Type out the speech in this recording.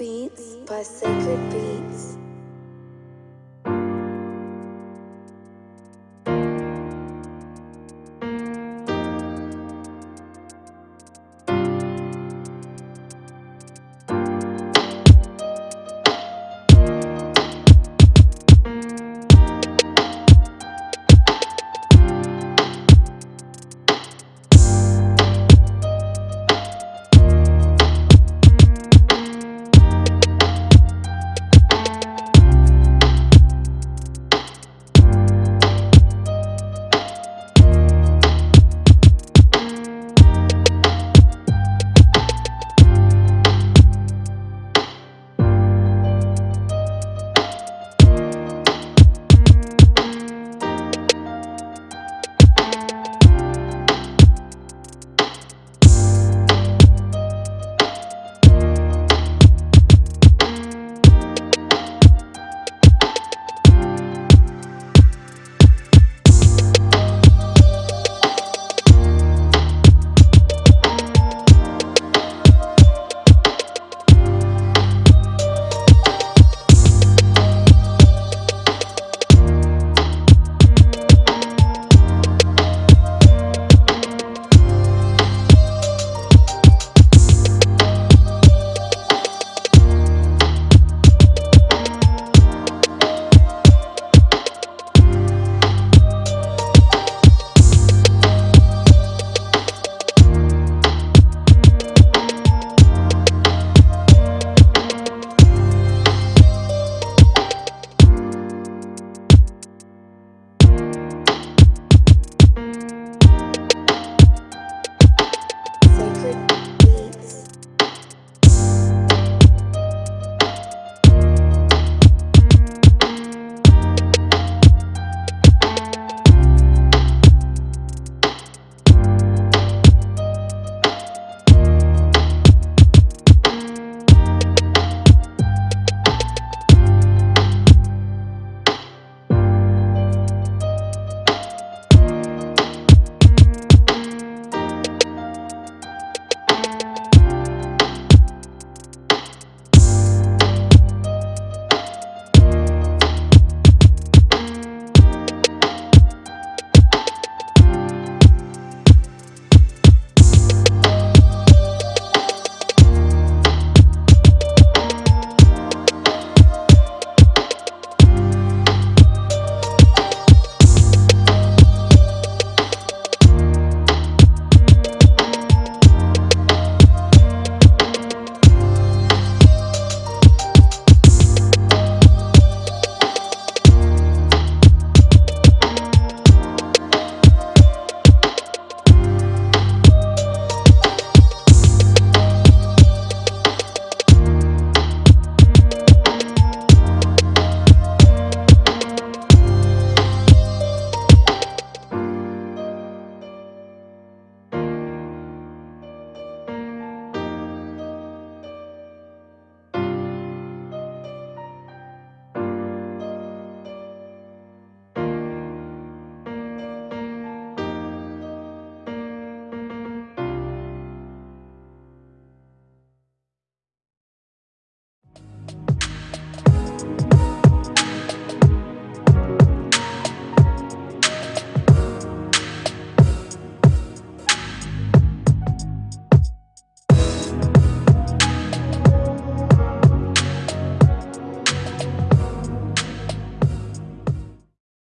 Beats by Sacred Beats.